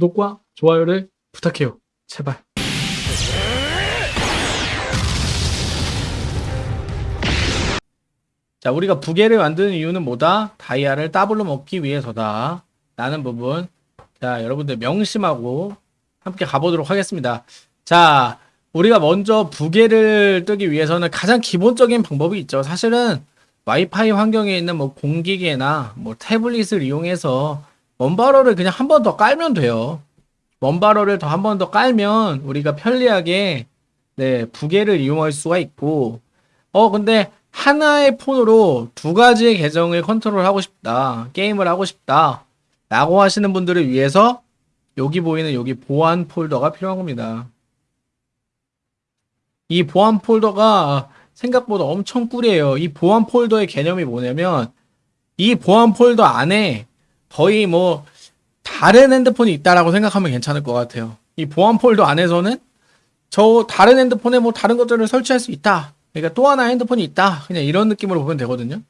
구독과 좋아요를 부탁해요. 제발. 자, 우리가 부계를 만드는 이유는 뭐다? 다이아를 더블로 먹기 위해서다. 라는 부분. 자, 여러분들 명심하고 함께 가보도록 하겠습니다. 자, 우리가 먼저 부계를 뜨기 위해서는 가장 기본적인 방법이 있죠. 사실은 와이파이 환경에 있는 뭐 공기계나 뭐 태블릿을 이용해서 원바로를 그냥 한 번 더 깔면 돼요. 원바로를 더 한 번 더 깔면 우리가 편리하게 네, 부계를 이용할 수가 있고 어 근데 하나의 폰으로 두 가지의 계정을 컨트롤하고 싶다. 게임을 하고 싶다. 라고 하시는 분들을 위해서 여기 보이는 여기 보안 폴더가 필요한 겁니다. 이 보안 폴더가 생각보다 엄청 꿀이에요. 이 보안 폴더의 개념이 뭐냐면 이 보안 폴더 안에 거의 뭐 다른 핸드폰이 있다라고 생각하면 괜찮을 것 같아요. 이 보안 폴더 안에서는 저 다른 핸드폰에 뭐 다른 것들을 설치할 수 있다. 그러니까 또 하나 핸드폰이 있다. 그냥 이런 느낌으로 보면 되거든요.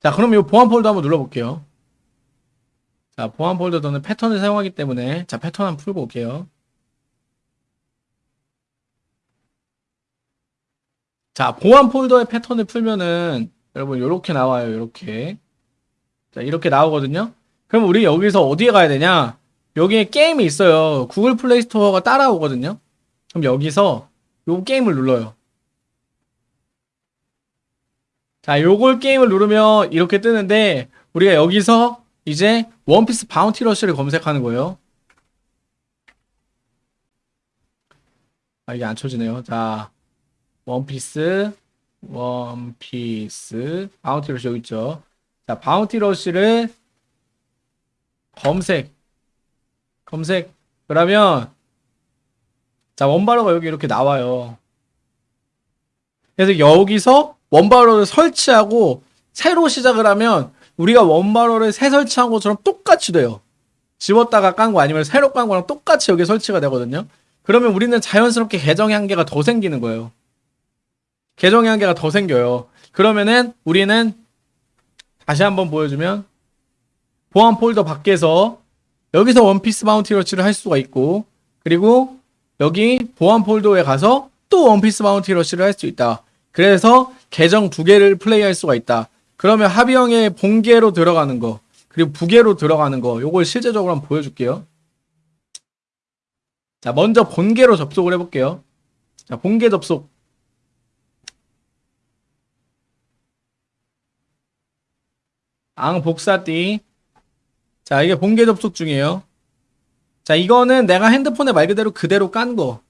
자, 그럼 이 보안 폴더 한번 눌러볼게요. 자, 보안 폴더 저는 패턴을 사용하기 때문에 자, 패턴 한번 풀고 올게요. 자, 보안 폴더의 패턴을 풀면은 여러분 이렇게 나와요. 이렇게. 자, 이렇게 나오거든요. 그럼 우리 여기서 어디에 가야 되냐? 여기에 게임이 있어요. 구글 플레이 스토어가 따라오거든요. 그럼 여기서 요 게임을 눌러요. 자, 요걸 게임을 누르면 이렇게 뜨는데 우리가 여기서 이제 원피스 바운티 러쉬를 검색하는 거예요. 아, 이게 안 쳐지네요. 자, 원피스, 원피스, 바운티 러쉬 여기 있죠. 자, 바운티 러쉬를 검색, 검색. 그러면, 자, 원바로가 여기 이렇게 나와요. 그래서 여기서 원바로를 설치하고 새로 시작을 하면 우리가 원바로를 새 설치한 것처럼 똑같이 돼요. 지웠다가 깐 거 아니면 새로 깐 거랑 똑같이 여기 설치가 되거든요. 그러면 우리는 자연스럽게 계정이 한 개가 더 생기는 거예요. 계정이 한 개가 더 생겨요. 그러면은 우리는 다시 한번 보여주면 보안 폴더 밖에서 여기서 원피스 바운티 러쉬를 할 수가 있고 그리고 여기 보안 폴더에 가서 또 원피스 바운티 러쉬를 할 수 있다. 그래서 계정 두 개를 플레이할 수가 있다. 그러면 합의형의 본계로 들어가는 거 그리고 부계로 들어가는 거 요걸 실제적으로 한번 보여줄게요. 자 먼저 본계로 접속을 해볼게요. 자 본계 접속 앙 복사띠. 자 이게 본계 접속 중이에요. 자 이거는 내가 핸드폰에 말 그대로 그대로 깐 거.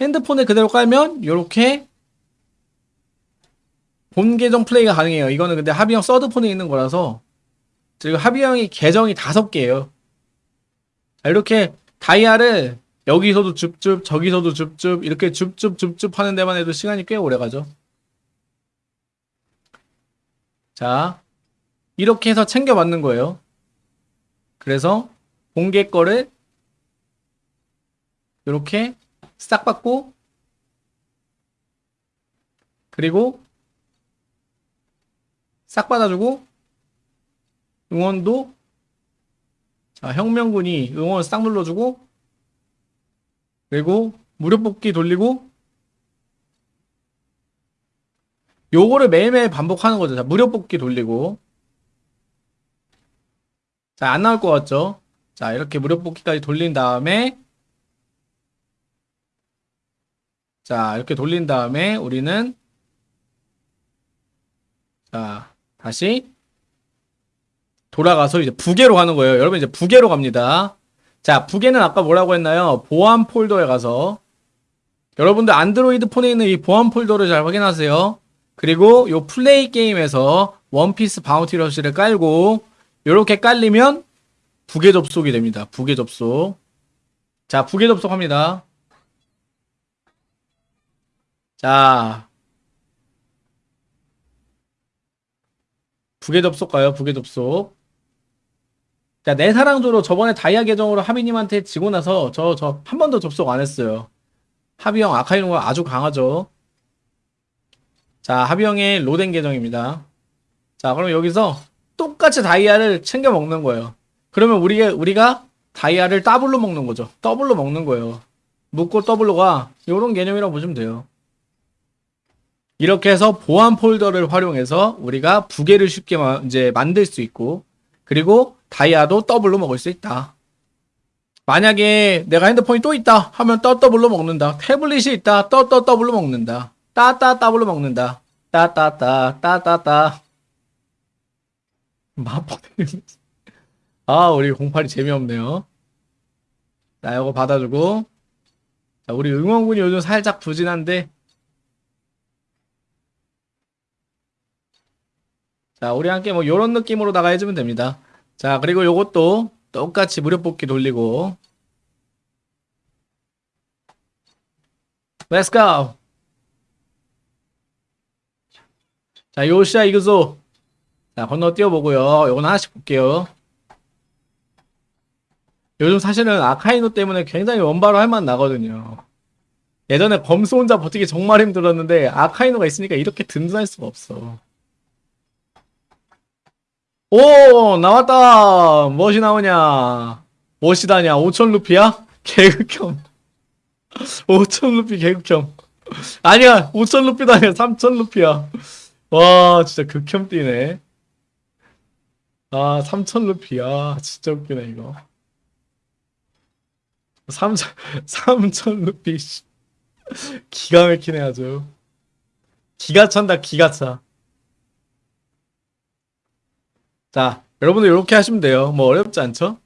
핸드폰에 그대로 깔면 이렇게 본 계정 플레이가 가능해요. 이거는 근데 합의형 서드폰에 있는 거라서. 지금 합의형이 계정이 다섯 개예요. 자 이렇게 다이아를 여기서도 줍줍 저기서도 줍줍 이렇게 줍줍 줍줍 하는 데만 해도 시간이 꽤 오래 가죠. 자 이렇게 해서 챙겨 받는 거예요. 그래서 공개 거를 이렇게 싹 받고 그리고 싹 받아주고 응원도 자 혁명군이 응원 싹 눌러주고 그리고 무료 뽑기 돌리고 요거를 매일매일 반복하는 거죠. 자, 무료 뽑기 돌리고 자, 안 나올 것 같죠? 자, 이렇게 무료 뽑기까지 돌린 다음에 자, 이렇게 돌린 다음에 우리는 자, 다시 돌아가서 이제 부계로 가는 거예요. 여러분 이제 부계로 갑니다. 자, 부계는 아까 뭐라고 했나요? 보안 폴더에 가서 여러분들 안드로이드 폰에 있는 이 보안 폴더를 잘 확인하세요. 그리고 요 플레이 게임에서 원피스 바운티 러시를 깔고 이렇게 깔리면 부계 접속이 됩니다. 부계 접속. 자, 부계 접속합니다. 자. 부계 접속 가요. 부계 접속. 자, 내 사랑조로 저번에 다이아 계정으로 하비님한테 지고 나서 저, 저 한 번도 접속 안 했어요. 하비 형 아카이노가 아주 강하죠. 자, 하비 형의 로덴 계정입니다. 자, 그럼 여기서 똑같이 다이아를 챙겨 먹는 거예요. 그러면 우리가, 우리가 다이아를 더블로 먹는 거죠. 더블로 먹는 거예요. 묻고 더블로 가 요런 개념이라고 보시면 돼요. 이렇게 해서 보안 폴더를 활용해서 우리가 부계를 쉽게 마- 이제 만들 수 있고 그리고 다이아도 더블로 먹을 수 있다. 만약에 내가 핸드폰이 또 있다 하면 떠 더블로 먹는다. 태블릿이 있다 떠 떠 더블로 먹는다. 따따 더블로 먹는다. 따따따 따따따 마법 아 우리 공팔이 재미없네요. 자 이거 받아주고 자 우리 응원군이 요즘 살짝 부진한데 자, 우리 함께 뭐 요런 느낌으로다가 해주면 됩니다. 자, 그리고 요것도 똑같이 무료 뽑기 돌리고 Let's go! 자, 요시아 이그소 자, 건너 뛰어보고요. 요건 하나씩 볼게요. 요즘 사실은 아카이노 때문에 굉장히 원바로 할 맛 나거든요. 예전에 검수 혼자 버티기 정말 힘들었는데 아카이노가 있으니까 이렇게 든든할 수가 없어. 오 나왔다. 무엇이 나오냐? 무엇이다냐? 5천 루피야? 개극혐. 5천 루피 개극혐. 아니야 5천 루피도 아니야 3천 루피야. 와 진짜 극혐 뛰네. 아 3천 루피야. 진짜 웃기네 이거. 3천 3천 루피 씨. 기가 막히네 아주. 기가 찬다 기가 차 자, 여러분들 이렇게 하시면 돼요. 뭐 어렵지 않죠?